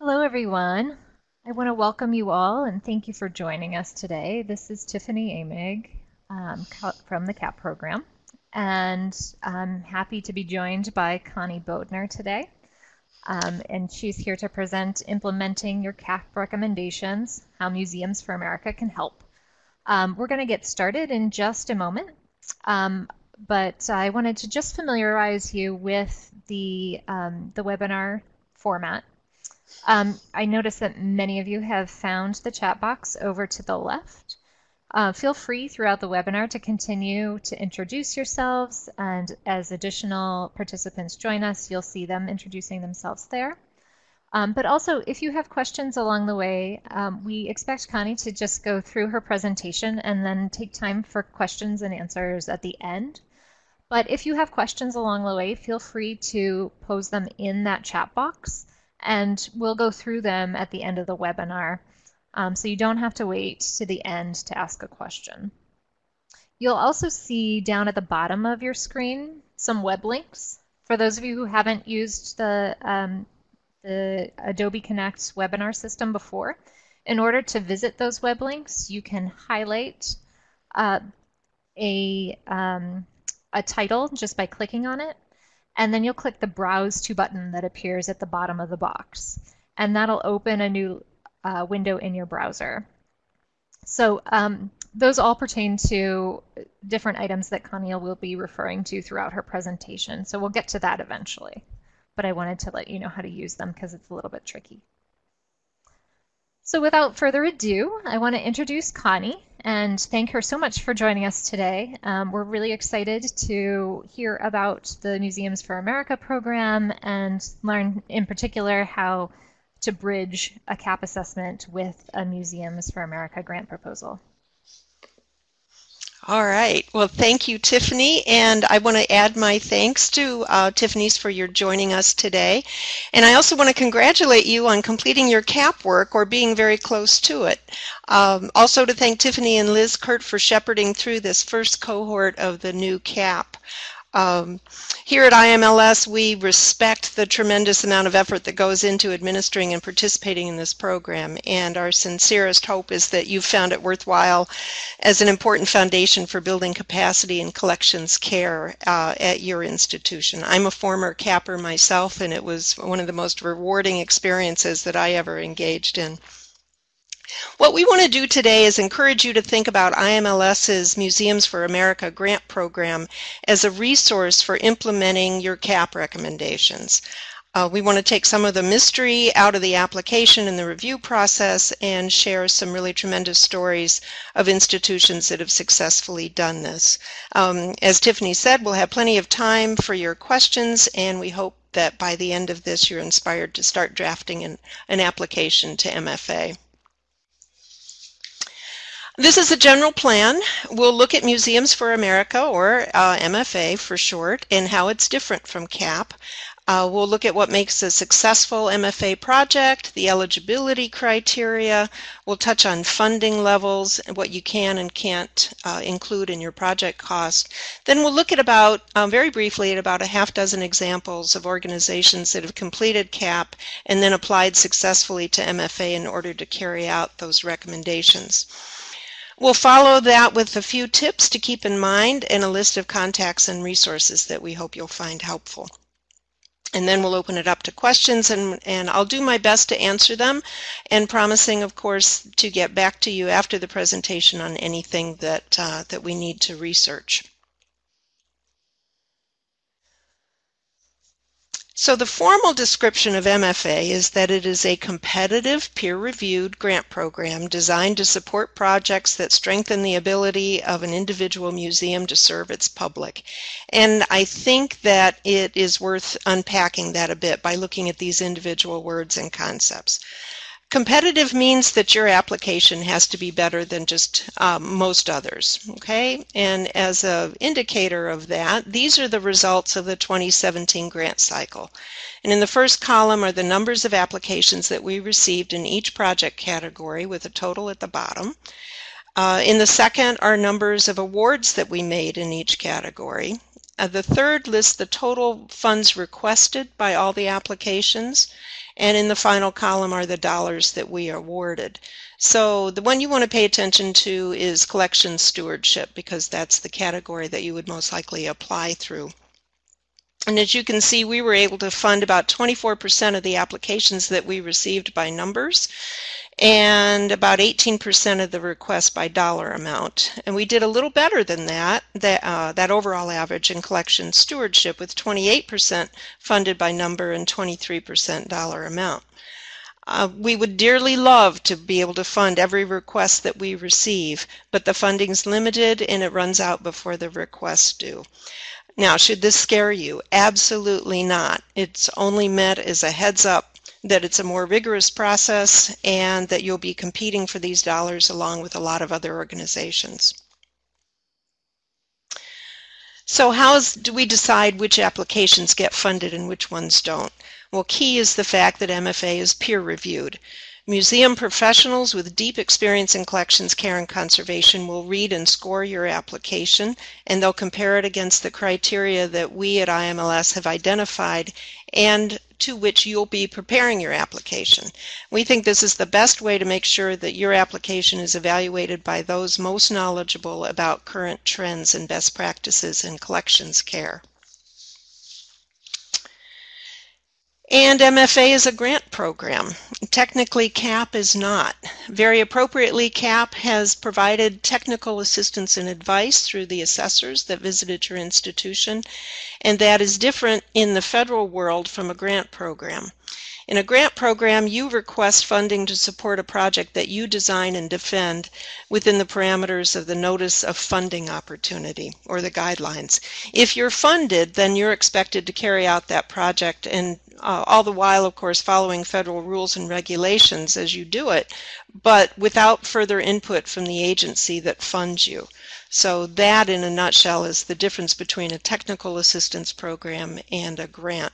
Hello, everyone. I want to welcome you all and thank you for joining us today. This is Tiffany Emig um, from the CAP program, and I'm happy to be joined by Connie Bodner today. Um, and she's here to present implementing your CAP recommendations, how Museums for America can help. Um, we're going to get started in just a moment, um, but I wanted to just familiarize you with the, um, the webinar format. Um, I notice that many of you have found the chat box over to the left. Uh, feel free throughout the webinar to continue to introduce yourselves and as additional participants join us, you'll see them introducing themselves there. Um, but also, if you have questions along the way, um, we expect Connie to just go through her presentation and then take time for questions and answers at the end. But if you have questions along the way, feel free to pose them in that chat box and we'll go through them at the end of the webinar. Um, so you don't have to wait to the end to ask a question. You'll also see down at the bottom of your screen some web links. For those of you who haven't used the um, the Adobe Connect webinar system before. In order to visit those web links, you can highlight uh, a, um, a title just by clicking on it, and then you'll click the Browse To button that appears at the bottom of the box. And that'll open a new uh, window in your browser. So um, those all pertain to different items that Connie will be referring to throughout her presentation. So we'll get to that eventually but I wanted to let you know how to use them because it's a little bit tricky. So without further ado, I want to introduce Connie and thank her so much for joining us today. Um, we're really excited to hear about the Museums for America program and learn in particular how to bridge a CAP assessment with a Museums for America grant proposal. All right. Well, thank you, Tiffany. And I want to add my thanks to uh, Tiffany's for your joining us today. And I also want to congratulate you on completing your CAP work or being very close to it. Um, also to thank Tiffany and Liz Kurt for shepherding through this first cohort of the new CAP. Um, here at IMLS, we respect the tremendous amount of effort that goes into administering and participating in this program, and our sincerest hope is that you've found it worthwhile as an important foundation for building capacity and collections care uh, at your institution. I'm a former capper myself, and it was one of the most rewarding experiences that I ever engaged in. What we want to do today is encourage you to think about IMLS's Museums for America grant program as a resource for implementing your CAP recommendations. Uh, we want to take some of the mystery out of the application and the review process and share some really tremendous stories of institutions that have successfully done this. Um, as Tiffany said, we'll have plenty of time for your questions and we hope that by the end of this you're inspired to start drafting an, an application to MFA. This is a general plan. We'll look at Museums for America, or uh, MFA for short, and how it's different from CAP. Uh, we'll look at what makes a successful MFA project, the eligibility criteria. We'll touch on funding levels and what you can and can't uh, include in your project cost. Then we'll look at about, um, very briefly, at about a half dozen examples of organizations that have completed CAP and then applied successfully to MFA in order to carry out those recommendations. We'll follow that with a few tips to keep in mind and a list of contacts and resources that we hope you'll find helpful. And then we'll open it up to questions and, and I'll do my best to answer them and promising, of course, to get back to you after the presentation on anything that, uh, that we need to research. So the formal description of MFA is that it is a competitive, peer-reviewed grant program designed to support projects that strengthen the ability of an individual museum to serve its public. And I think that it is worth unpacking that a bit by looking at these individual words and concepts. Competitive means that your application has to be better than just um, most others, okay? And as an indicator of that, these are the results of the 2017 grant cycle. And in the first column are the numbers of applications that we received in each project category with a total at the bottom. Uh, in the second are numbers of awards that we made in each category. Uh, the third lists the total funds requested by all the applications. And in the final column are the dollars that we awarded. So the one you want to pay attention to is collection stewardship because that's the category that you would most likely apply through. And as you can see, we were able to fund about 24% of the applications that we received by numbers and about 18% of the requests by dollar amount. And we did a little better than that, that, uh, that overall average in collection stewardship with 28% funded by number and 23% dollar amount. Uh, we would dearly love to be able to fund every request that we receive, but the funding's limited and it runs out before the requests do. Now, should this scare you? Absolutely not. It's only meant as a heads up that it's a more rigorous process and that you'll be competing for these dollars along with a lot of other organizations. So how do we decide which applications get funded and which ones don't? Well, key is the fact that MFA is peer reviewed. Museum professionals with deep experience in collections care and conservation will read and score your application and they'll compare it against the criteria that we at IMLS have identified and to which you'll be preparing your application. We think this is the best way to make sure that your application is evaluated by those most knowledgeable about current trends and best practices in collections care. And MFA is a grant program. Technically, CAP is not. Very appropriately, CAP has provided technical assistance and advice through the assessors that visited your institution, and that is different in the federal world from a grant program. In a grant program, you request funding to support a project that you design and defend within the parameters of the Notice of Funding Opportunity or the guidelines. If you're funded, then you're expected to carry out that project and uh, all the while, of course, following federal rules and regulations as you do it, but without further input from the agency that funds you. So that, in a nutshell, is the difference between a technical assistance program and a grant.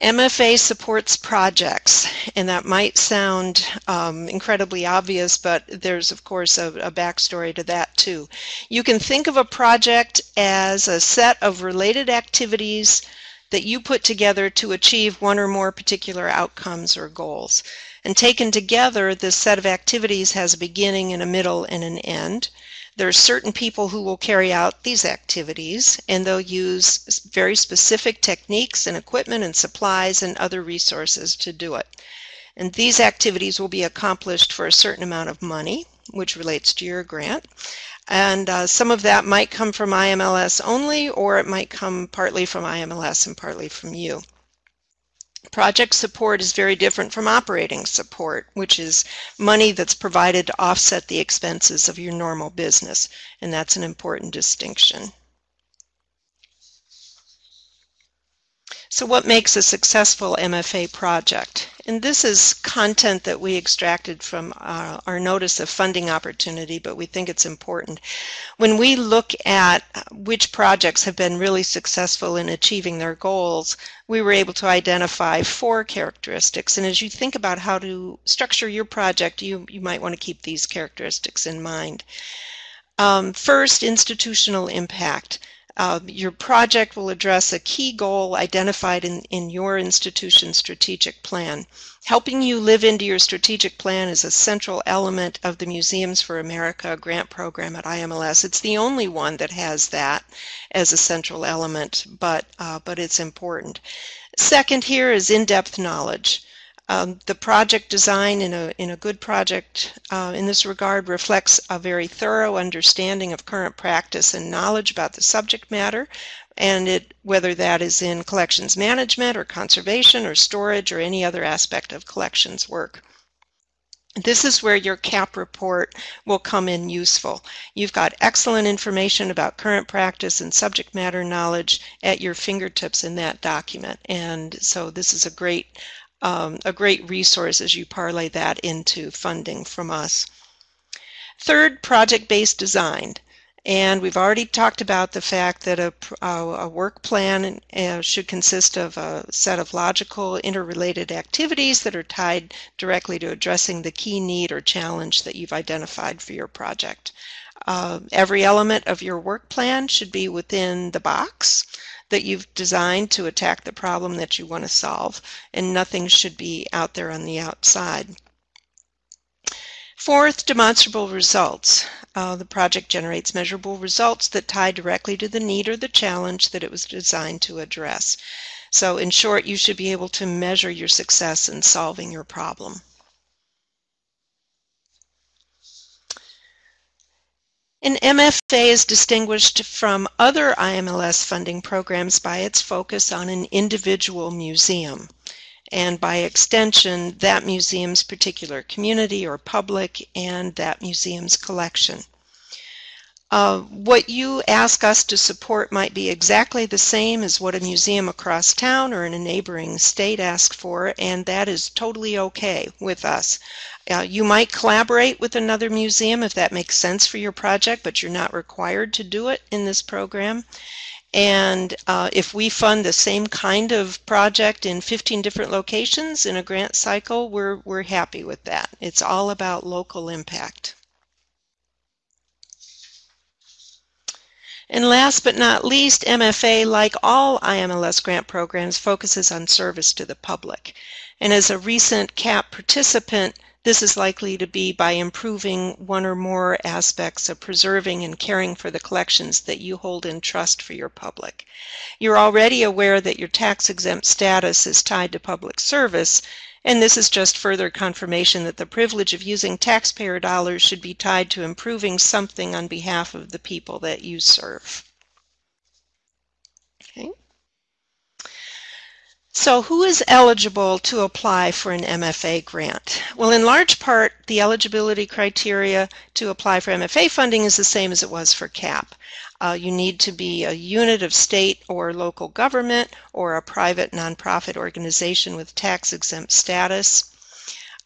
MFA supports projects, and that might sound um, incredibly obvious, but there's, of course, a, a, backstory to that too. You can think of a project as a set of related activities that you put together to achieve one or more particular outcomes or goals. And taken together, this set of activities has a beginning and a middle and an end. There are certain people who will carry out these activities and they'll use very specific techniques and equipment and supplies and other resources to do it. And these activities will be accomplished for a certain amount of money, which relates to your grant. And uh, some of that might come from IMLS only, or it might come partly from IMLS and partly from you. Project support is very different from operating support, which is money that's provided to offset the expenses of your normal business, and that's an important distinction. So what makes a successful MFA project? And this is content that we extracted from our, uh, our, notice of funding opportunity, but we think it's important. When we look at which projects have been really successful in achieving their goals, we were able to identify four characteristics. And as you think about how to structure your project, you, you might want to keep these characteristics in mind. Um, first, institutional impact. Uh, your project will address a key goal identified in, in your institution's strategic plan. Helping you live into your strategic plan is a central element of the Museums for America grant program at IMLS. It's the only one that has that as a central element, but, uh, but it's important. Second here is in-depth knowledge. Um, the project design in a, in a good project uh, in this regard reflects a very thorough understanding of current practice and knowledge about the subject matter, and it, whether that is in collections management or conservation or storage or any other aspect of collections work. This is where your CAP report will come in useful. You've got excellent information about current practice and subject matter knowledge at your fingertips in that document. And so this is a great um, a great resource as you parlay that into funding from us. Third, project-based design. And we've already talked about the fact that a, a work plan uh, should consist of a set of logical interrelated activities that are tied directly to addressing the key need or challenge that you've identified for your project. Uh, every element of your work plan should be within the box that you've designed to attack the problem that you want to solve, and nothing should be out there on the outside. Fourth, demonstrable results. Uh, the project generates measurable results that tie directly to the need or the challenge that it was designed to address. So in short, you should be able to measure your success in solving your problem. An MFA is distinguished from other IMLS funding programs by its focus on an individual museum and by extension that museum's particular community or public and that museum's collection. Uh, what you ask us to support might be exactly the same as what a museum across town or in a neighboring state asks for, and that is totally okay with us. Uh, you might collaborate with another museum if that makes sense for your project, but you're not required to do it in this program. And uh, if we fund the same kind of project in 15 different locations in a grant cycle, we're, we're happy with that. It's all about local impact. And last but not least, MFA, like all IMLS grant programs, focuses on service to the public. And as a recent CAP participant, this is likely to be by improving one or more aspects of preserving and caring for the collections that you hold in trust for your public. You're already aware that your tax-exempt status is tied to public service, and this is just further confirmation that the privilege of using taxpayer dollars should be tied to improving something on behalf of the people that you serve. Okay. So who is eligible to apply for an MFA grant? Well, in large part, the eligibility criteria to apply for MFA funding is the same as it was for CAP. Uh, you need to be a unit of state or local government or a private nonprofit organization with tax exempt status.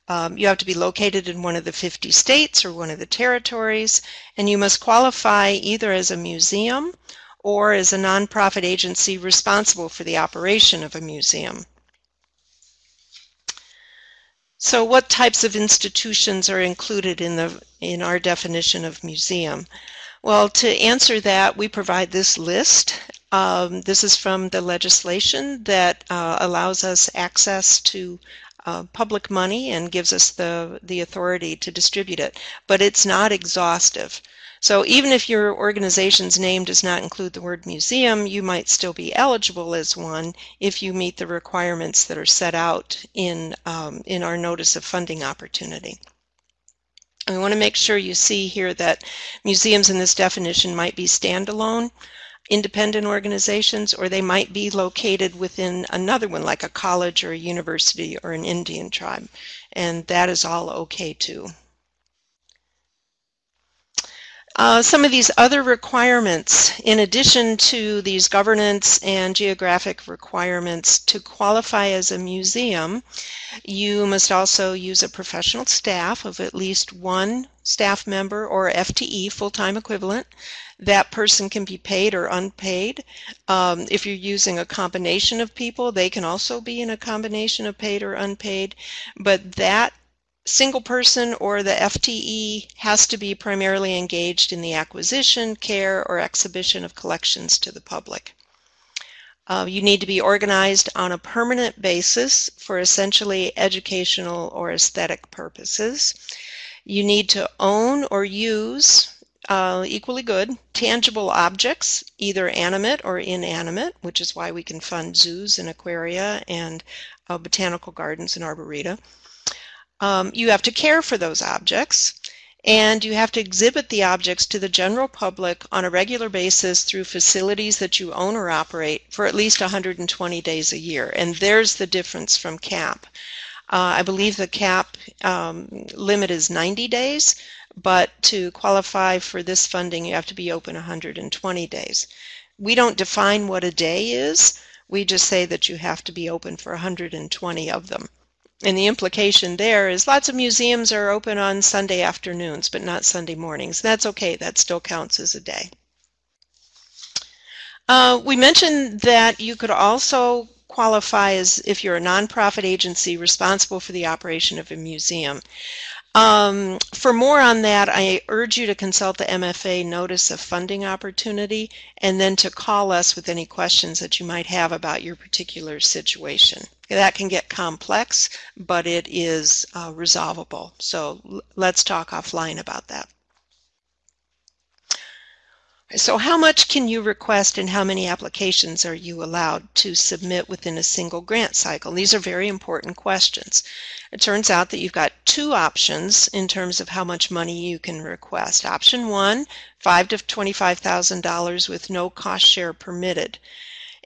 Um, you have to be located in one of the 50 states or one of the territories, and you must qualify either as a museum or as a nonprofit agency responsible for the operation of a museum. So what types of institutions are included in, the, in our definition of museum? Well, to answer that, we provide this list. Um, this is from the legislation that uh, allows us access to uh, public money and gives us the, the authority to distribute it, but it's not exhaustive. So even if your organization's name does not include the word museum, you might still be eligible as one if you meet the requirements that are set out in, um, in our notice of funding opportunity. We want to make sure you see here that museums in this definition might be standalone, independent organizations, or they might be located within another one, like a college or a university or an Indian tribe. And that is all okay too. Uh, some of these other requirements, in addition to these governance and geographic requirements to qualify as a museum, you must also use a professional staff of at least one staff member or FTE, full-time equivalent. That person can be paid or unpaid. Um, if you're using a combination of people, they can also be in a combination of paid or unpaid, but that single person or the FTE has to be primarily engaged in the acquisition, care, or exhibition of collections to the public. Uh, you need to be organized on a permanent basis for essentially educational or aesthetic purposes. You need to own or use uh, equally good tangible objects, either animate or inanimate, which is why we can fund zoos and aquaria and uh, botanical gardens and arboreta. Um, you have to care for those objects and you have to exhibit the objects to the general public on a regular basis through facilities that you own or operate for at least 120 days a year. And there's the difference from CAP. Uh, I believe the CAP um, limit is 90 days, but to qualify for this funding, you have to be open 120 days. We don't define what a day is. We just say that you have to be open for 120 of them. And the implication there is lots of museums are open on Sunday afternoons, but not Sunday mornings. That's okay. That still counts as a day. Uh, we mentioned that you could also qualify as if you're a nonprofit agency responsible for the operation of a museum. Um, for more on that, I urge you to consult the MFA Notice of Funding Opportunity and then to call us with any questions that you might have about your particular situation. That can get complex, but it is uh, resolvable. So let's talk offline about that. So how much can you request and how many applications are you allowed to submit within a single grant cycle? These are very important questions. It turns out that you've got two options in terms of how much money you can request. Option one, five to $25,000 with no cost share permitted.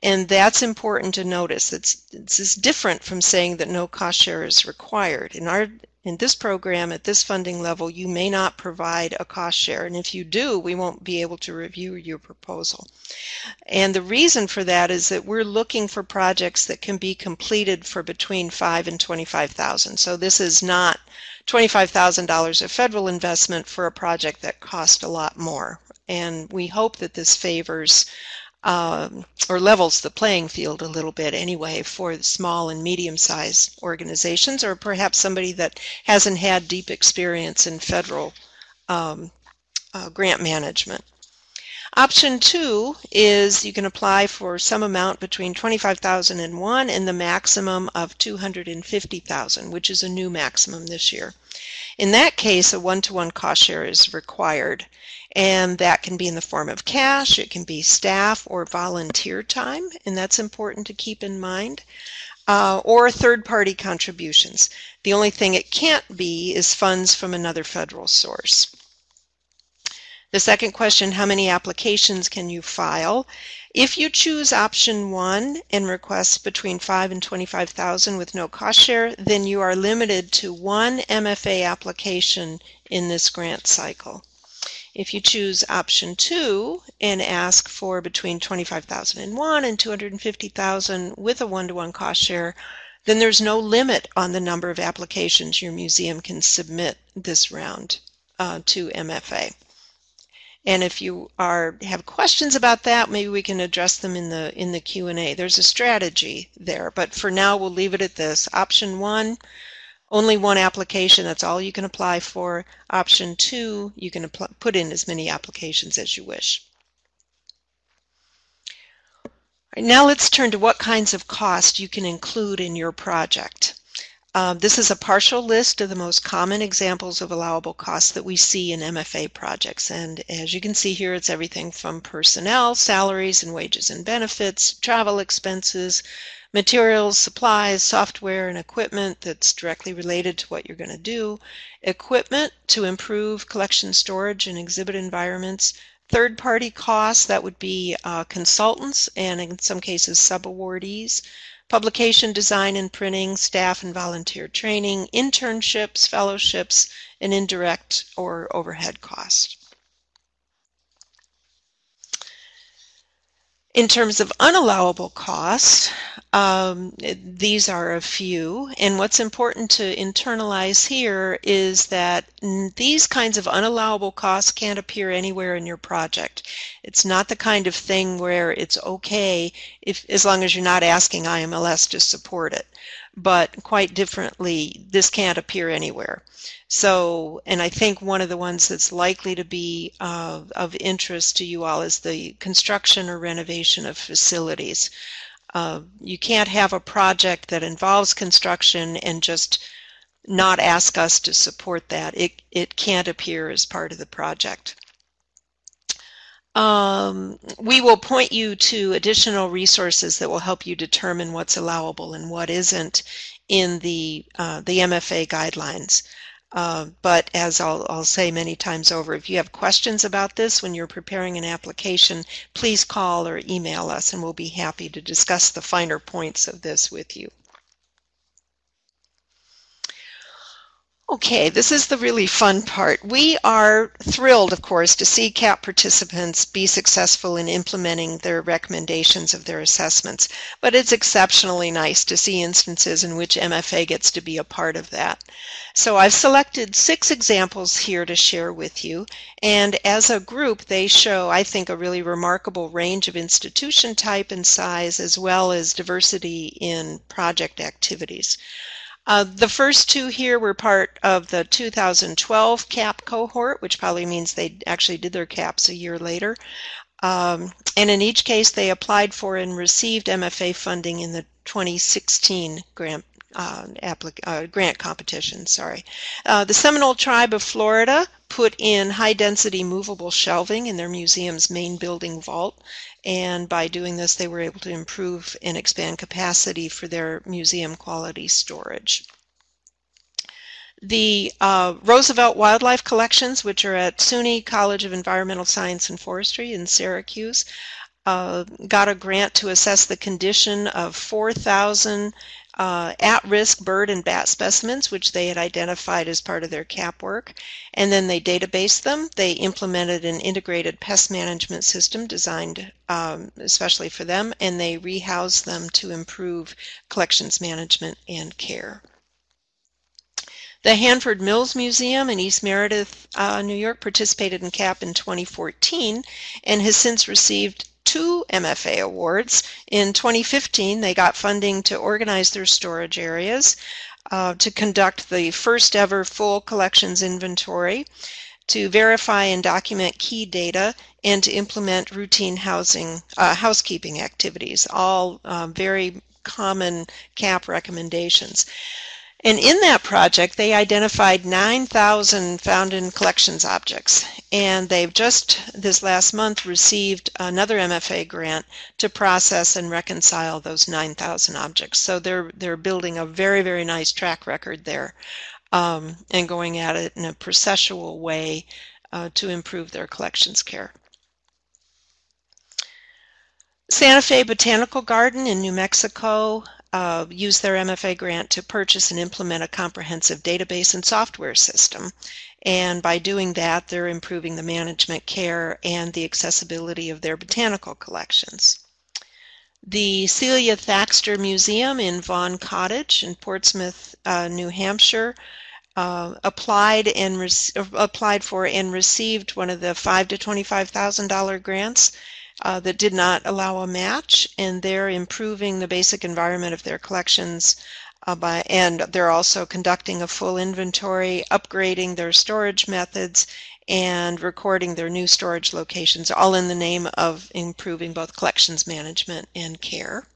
And that's important to notice. It's, it's different from saying that no cost share is required. In our in this program at this funding level, you may not provide a cost share. And if you do, we won't be able to review your proposal. And the reason for that is that we're looking for projects that can be completed for between five and 25,000. So this is not $25,000 of federal investment for a project that cost a lot more. And we hope that this favors um, or levels the playing field a little bit anyway for small and medium-sized organizations or perhaps somebody that hasn't had deep experience in federal um, uh, grant management. Option two is you can apply for some amount between 25,001 and the maximum of 250,000, which is a new maximum this year. In that case, a one-to-one -one cost share is required. And that can be in the form of cash, it can be staff or volunteer time, and that's important to keep in mind, uh, or third-party contributions. The only thing it can't be is funds from another federal source. The second question, how many applications can you file? If you choose option one and request between 5 and 25,000 with no cost share, then you are limited to one MFA application in this grant cycle. If you choose option two and ask for between 25,001 and 250,000 with a one-to-one -one cost share, then there's no limit on the number of applications your museum can submit this round uh, to MFA. And if you are have questions about that, maybe we can address them in the in the Q&A. There's a strategy there, but for now we'll leave it at this. Option 1, only one application, that's all you can apply for. Option two, you can put in as many applications as you wish. Right, now let's turn to what kinds of costs you can include in your project. Uh, this is a partial list of the most common examples of allowable costs that we see in MFA projects. And as you can see here, it's everything from personnel, salaries and wages and benefits, travel expenses, materials, supplies, software, and equipment that's directly related to what you're going to do, equipment to improve collection storage and exhibit environments, third-party costs, that would be uh, consultants and in some cases subawardees, publication design and printing, staff and volunteer training, internships, fellowships, and indirect or overhead costs. In terms of unallowable costs, um, these are a few. And what's important to internalize here is that these kinds of unallowable costs can't appear anywhere in your project. It's not the kind of thing where it's okay if as long as you're not asking IMLS to support it. But quite differently, this can't appear anywhere. So, and I think one of the ones that's likely to be uh, of interest to you all is the construction or renovation of facilities. Uh, you can't have a project that involves construction and just not ask us to support that. It, it can't appear as part of the project. Um, we will point you to additional resources that will help you determine what's allowable and what isn't in the, uh, the MFA guidelines. Uh, but as I'll, I'll, say many times over, if you have questions about this when you're preparing an application, please call or email us and we'll be happy to discuss the finer points of this with you. Okay, this is the really fun part. We are thrilled, of course, to see CAP participants be successful in implementing their recommendations of their assessments, but it's exceptionally nice to see instances in which MFA gets to be a part of that. So I've selected six examples here to share with you, and as a group, they show, I think, a really remarkable range of institution type and size, as well as diversity in project activities. Uh, the first two here were part of the 2012 CAP cohort, which probably means they actually did their CAPs a year later. Um, and in each case, they applied for and received MFA funding in the 2016 grant uh, uh, grant competition. Sorry, uh, the Seminole Tribe of Florida put in high-density movable shelving in their museum's main building vault, and by doing this, they were able to improve and expand capacity for their museum quality storage. The uh, Roosevelt Wildlife Collections, which are at SUNY College of Environmental Science and Forestry in Syracuse, uh, got a grant to assess the condition of 4,000 uh, at-risk bird and bat specimens, which they had identified as part of their CAP work, and then they databased them. They implemented an integrated pest management system designed um, especially for them, and they rehoused them to improve collections management and care. The Hanford Mills Museum in East Meredith, uh, New York participated in CAP in 2014 and has since received two MFA awards. In 2015, they got funding to organize their storage areas, uh, to conduct the first ever full collections inventory, to verify and document key data, and to implement routine housing uh, housekeeping activities, all um, very common CAP recommendations. And in that project, they identified 9,000 found in collections objects. And they've just this last month received another MFA grant to process and reconcile those 9,000 objects. So they're, they're building a very, very nice track record there um, and going at it in a processual way uh, to improve their collections care. Santa Fe Botanical Garden in New Mexico uh, use their MFA grant to purchase and implement a comprehensive database and software system. And by doing that, they're improving the management care and the accessibility of their botanical collections. The Celia Thaxter Museum in Vaughn Cottage in Portsmouth, uh, New Hampshire, uh, applied and applied for and received one of the five to twenty-five thousand dollar grants uh, that did not allow a match, and they're improving the basic environment of their collections uh, by, and they're also conducting a full inventory, upgrading their storage methods, and recording their new storage locations, all in the name of improving both collections management and care.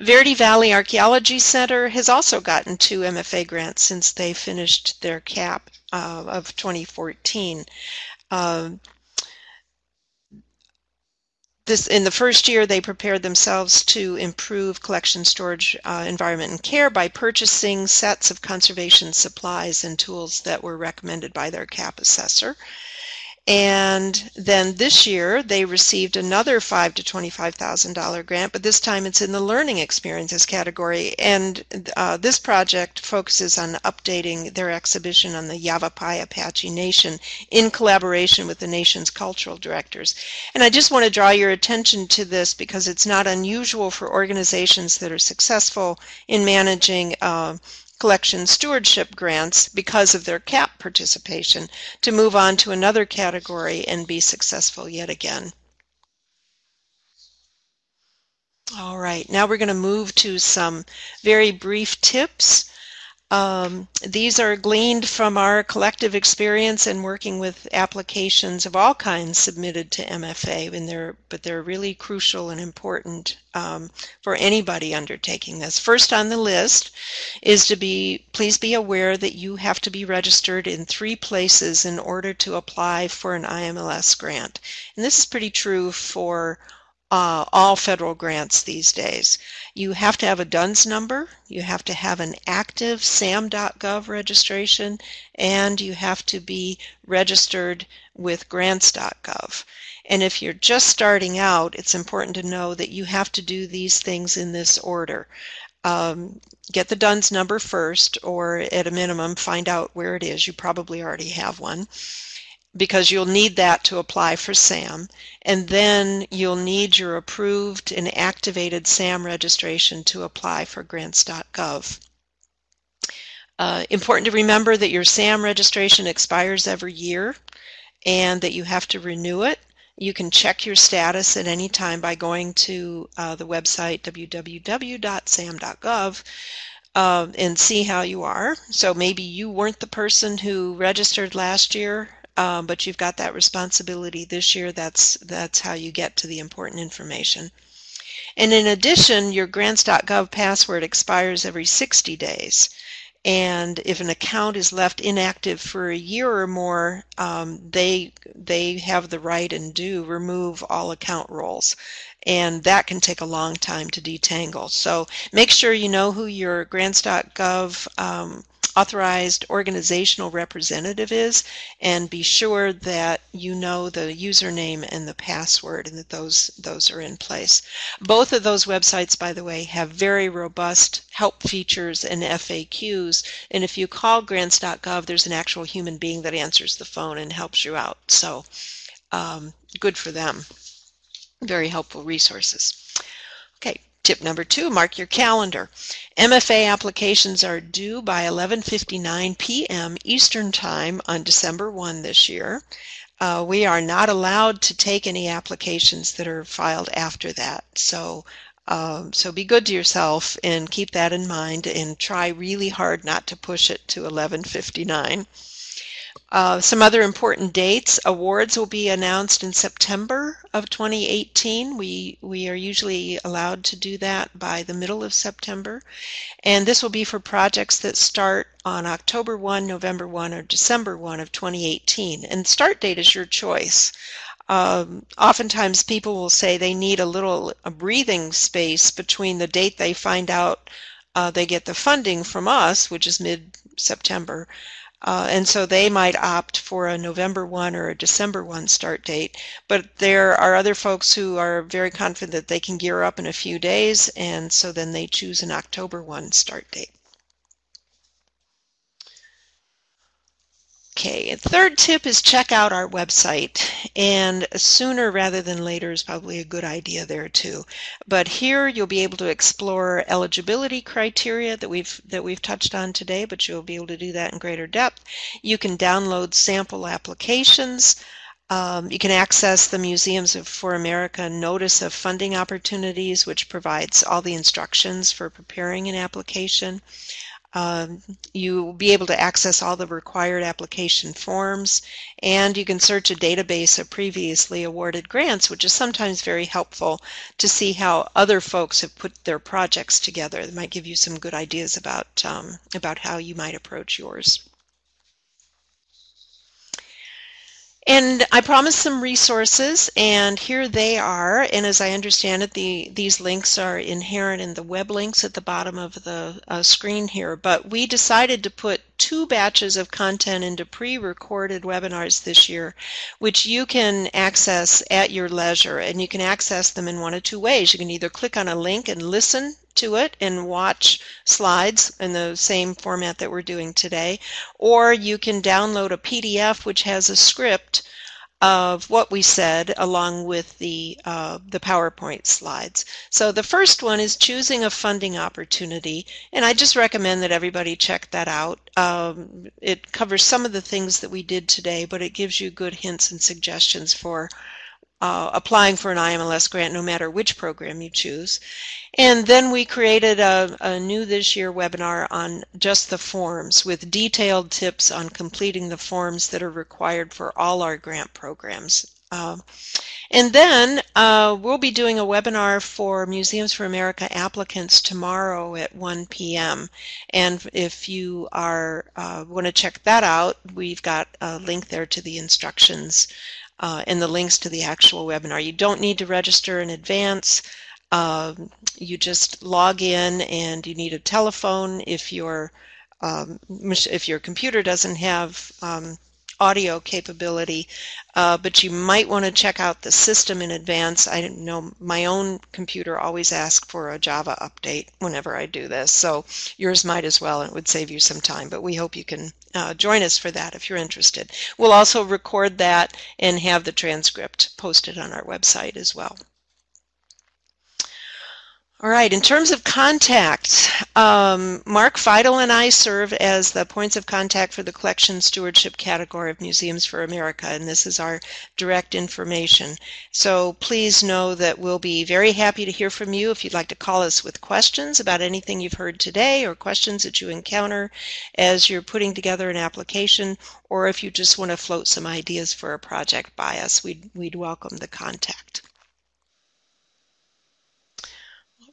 Verde Valley Archaeology Center has also gotten two MFA grants since they finished their CAP uh, of 2014. Uh, this, in the first year, they prepared themselves to improve collection storage uh, environment and care by purchasing sets of conservation supplies and tools that were recommended by their CAP assessor. And then this year they received another five to twenty-five thousand dollar grant, but this time it's in the learning experiences category. And uh, this project focuses on updating their exhibition on the Yavapai Apache Nation in collaboration with the nation's cultural directors. And I just want to draw your attention to this because it's not unusual for organizations that are successful in managing uh, collection stewardship grants because of their CAP participation to move on to another category and be successful yet again. All right, now we're going to move to some very brief tips um, these are gleaned from our collective experience in working with applications of all kinds submitted to MFA, and they're, but they're really crucial and important um, for anybody undertaking this. First on the list is to be, please be aware that you have to be registered in three places in order to apply for an IMLS grant. And this is pretty true for uh, all federal grants these days. You have to have a DUNS number, you have to have an active SAM.gov registration, and you have to be registered with grants.gov. And if you're just starting out, it's important to know that you have to do these things in this order. Um, get the DUNS number first, or at a minimum, find out where it is. You probably already have one because you'll need that to apply for SAM. And then you'll need your approved and activated SAM registration to apply for grants.gov. Uh, important to remember that your SAM registration expires every year and that you have to renew it. You can check your status at any time by going to uh, the website www.sam.gov uh, and see how you are. So maybe you weren't the person who registered last year, um, but you've got that responsibility this year. That's, that's how you get to the important information. And in addition, your grants.gov password expires every 60 days. And if an account is left inactive for a year or more, um, they they have the right and do remove all account roles and that can take a long time to detangle. So make sure you know who your grants.gov um, authorized organizational representative is and be sure that you know the username and the password and that those those are in place. Both of those websites by the way have very robust help features and FAQs and if you call grants.gov there's an actual human being that answers the phone and helps you out so um, good for them very helpful resources. Okay, tip number two, mark your calendar. MFA applications are due by 11.59 p.m. Eastern Time on December 1 this year. Uh, we are not allowed to take any applications that are filed after that. So, um, so be good to yourself and keep that in mind and try really hard not to push it to 1159. Uh, some other important dates. Awards will be announced in September of 2018. We, we are usually allowed to do that by the middle of September. And this will be for projects that start on October 1, November 1, or December 1 of 2018. And start date is your choice. Um, oftentimes people will say they need a little a breathing space between the date they find out uh, they get the funding from us, which is mid-September, uh, and so they might opt for a November 1 or a December 1 start date. But there are other folks who are very confident that they can gear up in a few days, and so then they choose an October 1 start date. Okay, third tip is check out our website. And sooner rather than later is probably a good idea there too. But here you'll be able to explore eligibility criteria that we've that we've touched on today, but you'll be able to do that in greater depth. You can download sample applications. Um, you can access the Museums of, for America Notice of Funding Opportunities, which provides all the instructions for preparing an application. Um, you will be able to access all the required application forms and you can search a database of previously awarded grants which is sometimes very helpful to see how other folks have put their projects together. That might give you some good ideas about, um, about how you might approach yours. And I promised some resources, and here they are. And as I understand it, the, these links are inherent in the web links at the bottom of the uh, screen here. But we decided to put two batches of content into pre-recorded webinars this year, which you can access at your leisure. And you can access them in one of two ways. You can either click on a link and listen to it and watch slides in the same format that we're doing today, or you can download a PDF which has a script of what we said along with the, uh, the PowerPoint slides. So the first one is choosing a funding opportunity, and I just recommend that everybody check that out. Um, it covers some of the things that we did today, but it gives you good hints and suggestions for uh, applying for an IMLS grant no matter which program you choose. And then we created a, a, new this year webinar on just the forms with detailed tips on completing the forms that are required for all our grant programs. Uh, and then uh, we'll be doing a webinar for Museums for America applicants tomorrow at 1 p.m. And if you are uh, want to check that out, we've got a link there to the instructions uh, and the links to the actual webinar. You don't need to register in advance. Um, you just log in and you need a telephone if your um, if your computer doesn't have um, audio capability, uh, but you might want to check out the system in advance. I know my own computer always asks for a Java update whenever I do this, so yours might as well, and it would save you some time, but we hope you can uh, join us for that if you're interested. We'll also record that and have the transcript posted on our website as well. All right, in terms of contacts, um, Mark Feitl and I serve as the points of contact for the collection stewardship category of Museums for America, and this is our direct information. So please know that we'll be very happy to hear from you if you'd like to call us with questions about anything you've heard today or questions that you encounter as you're putting together an application, or if you just want to float some ideas for a project by us, we'd, we'd welcome the contact.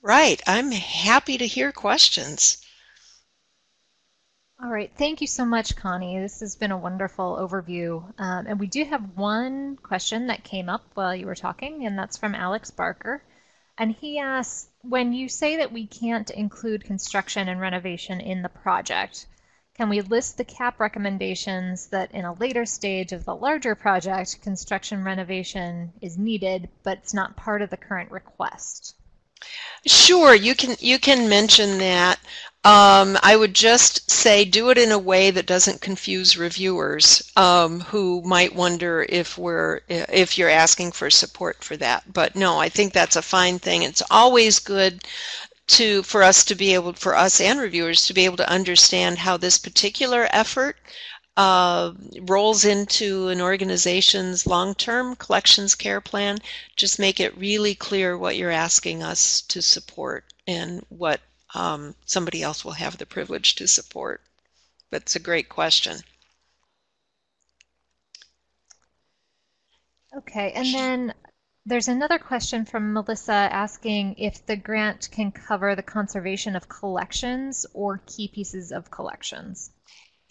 Right. I'm happy to hear questions. All right. Thank you so much, Connie. This has been a wonderful overview. Um, and we do have one question that came up while you were talking, and that's from Alex Barker. And he asks, when you say that we can't include construction and renovation in the project, can we list the CAP recommendations that in a later stage of the larger project, construction renovation is needed, but it's not part of the current request? Sure, you can you can mention that. Um, I would just say do it in a way that doesn't confuse reviewers um, who might wonder if we're if you're asking for support for that. But no, I think that's a fine thing. It's always good to for us to be able for us and reviewers to be able to understand how this particular effort uh, rolls into an organization's long-term collections care plan, just make it really clear what you're asking us to support and what um, somebody else will have the privilege to support. But it's a great question. Okay, and then there's another question from Melissa asking if the grant can cover the conservation of collections or key pieces of collections.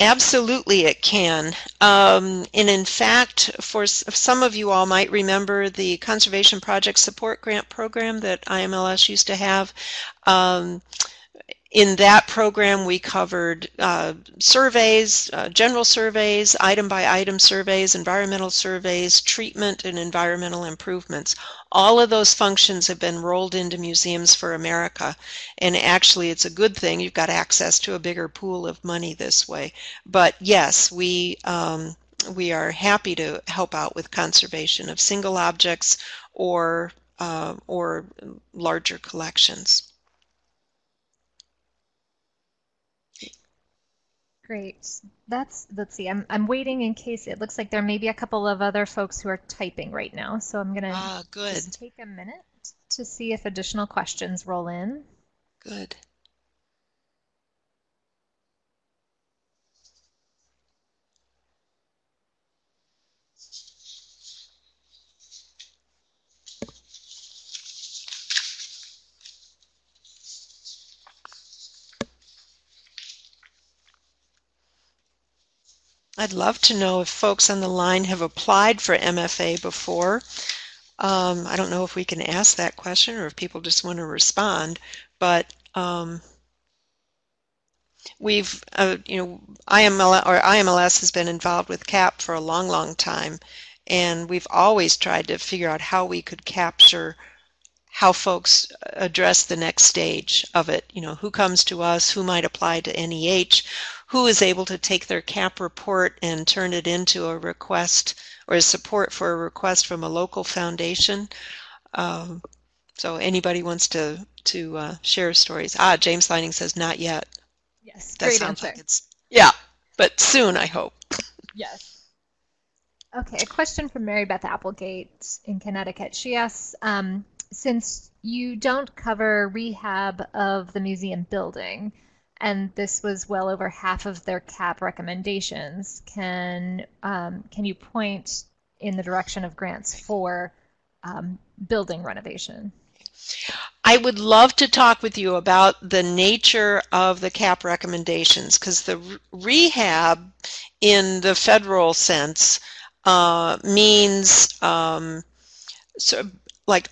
Absolutely, it can. Um, and in fact, for some of you all might remember the Conservation Project Support Grant Program that IMLS used to have. Um, in that program, we covered uh, surveys, uh, general surveys, item by item surveys, environmental surveys, treatment, and environmental improvements. All of those functions have been rolled into Museums for America. And actually, it's a good thing. You've got access to a bigger pool of money this way. But yes, we, um, we are happy to help out with conservation of single objects or, uh, or larger collections. Great. That's, let's see, I'm, I'm waiting in case it looks like there may be a couple of other folks who are typing right now. So I'm going to ah, good. just take a minute to see if additional questions roll in. Good. I'd love to know if folks on the line have applied for MFA before. Um, I don't know if we can ask that question or if people just want to respond, but um, we've, uh, you know, IML or IMLS has been involved with CAP for a long, long time, and we've always tried to figure out how we could capture how folks address the next stage of it. You know, who comes to us, who might apply to NEH, who is able to take their CAP report and turn it into a request or a support for a request from a local foundation. Um, so anybody wants to to uh, share stories? Ah, James Lining says not yet. Yes, that great answer. Like it's yeah, but soon I hope. Yes. Okay, a question from Mary Beth Applegate in Connecticut. She asks, um, since you don't cover rehab of the museum building, and this was well over half of their cap recommendations. Can um, can you point in the direction of grants for um, building renovation? I would love to talk with you about the nature of the CAP recommendations because the rehab in the federal sense uh, means um, so like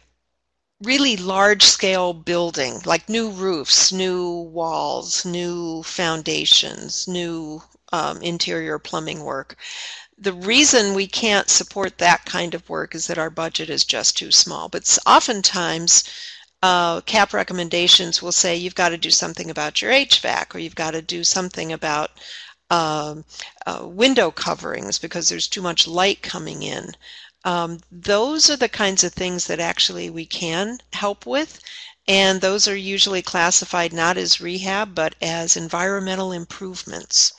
really large scale building, like new roofs, new walls, new foundations, new um, interior plumbing work. The reason we can't support that kind of work is that our budget is just too small. But oftentimes, uh, CAP recommendations will say you've got to do something about your HVAC or you've got to do something about um, uh, window coverings because there's too much light coming in. Um, those are the kinds of things that actually we can help with. and those are usually classified not as rehab but as environmental improvements.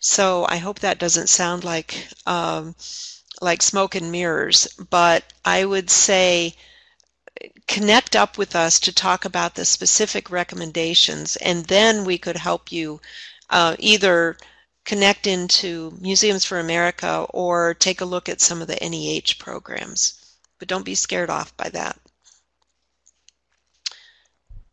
So I hope that doesn't sound like um, like smoke and mirrors, but I would say connect up with us to talk about the specific recommendations, and then we could help you uh, either connect into Museums for America or take a look at some of the NEH programs. But don't be scared off by that.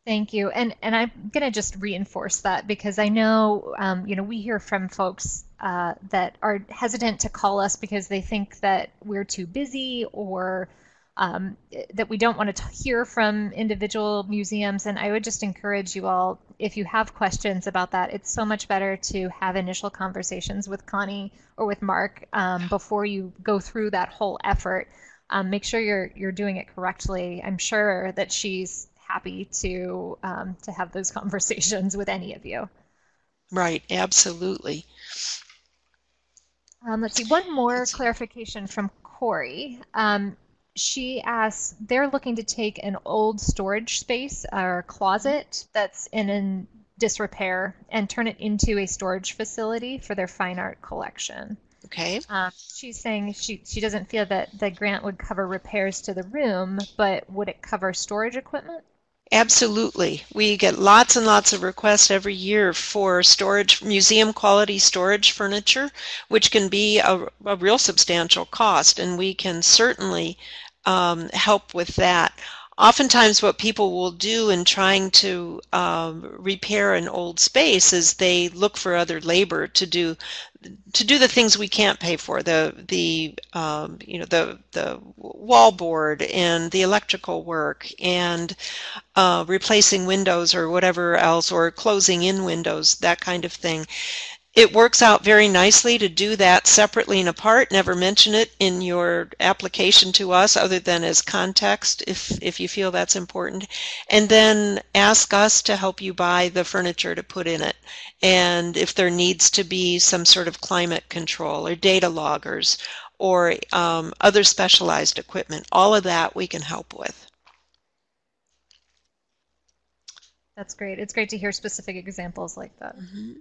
Thank you, and and I'm gonna just reinforce that because I know um, you know we hear from folks uh, that are hesitant to call us because they think that we're too busy or um, that we don't want to hear from individual museums. And I would just encourage you all, if you have questions about that, it's so much better to have initial conversations with Connie or with Mark um, before you go through that whole effort. Um, make sure you're you're doing it correctly. I'm sure that she's happy to um, to have those conversations with any of you. Right, absolutely. Um, let's see, one more clarification from Corey. Um, she asks, they're looking to take an old storage space or closet that's in in disrepair and turn it into a storage facility for their fine art collection. Okay. Um, she's saying she, she doesn't feel that the grant would cover repairs to the room, but would it cover storage equipment? Absolutely. We get lots and lots of requests every year for storage, museum quality storage furniture, which can be a, a real substantial cost, and we can certainly um, help with that. Oftentimes what people will do in trying to um, repair an old space is they look for other labor to do to do the things we can't pay for the the um, you know the the wall board and the electrical work and uh, replacing windows or whatever else or closing in windows that kind of thing it works out very nicely to do that separately and apart. Never mention it in your application to us other than as context if, if you feel that's important. And then ask us to help you buy the furniture to put in it. And if there needs to be some sort of climate control or data loggers or um, other specialized equipment, all of that we can help with. That's great. It's great to hear specific examples like that. Mm -hmm.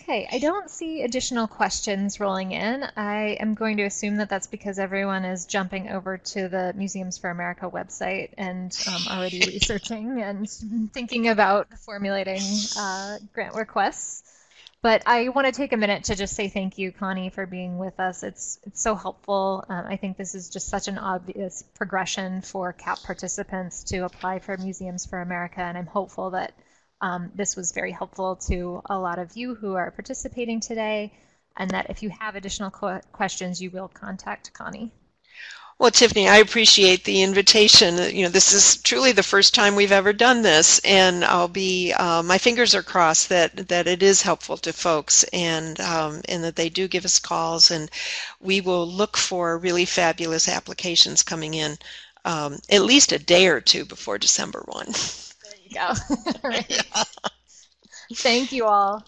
Okay, I don't see additional questions rolling in. I am going to assume that that's because everyone is jumping over to the Museums for America website and um, already researching and thinking about formulating uh, grant requests. But I want to take a minute to just say thank you, Connie, for being with us. It's it's so helpful. Um, I think this is just such an obvious progression for CAP participants to apply for Museums for America, and I'm hopeful that um, this was very helpful to a lot of you who are participating today, and that if you have additional questions, you will contact Connie. Well, Tiffany, I appreciate the invitation. You know, this is truly the first time we've ever done this, and I'll be, uh, my fingers are crossed that, that it is helpful to folks and, um, and that they do give us calls, and we will look for really fabulous applications coming in um, at least a day or two before December 1. go. right. Thank you all.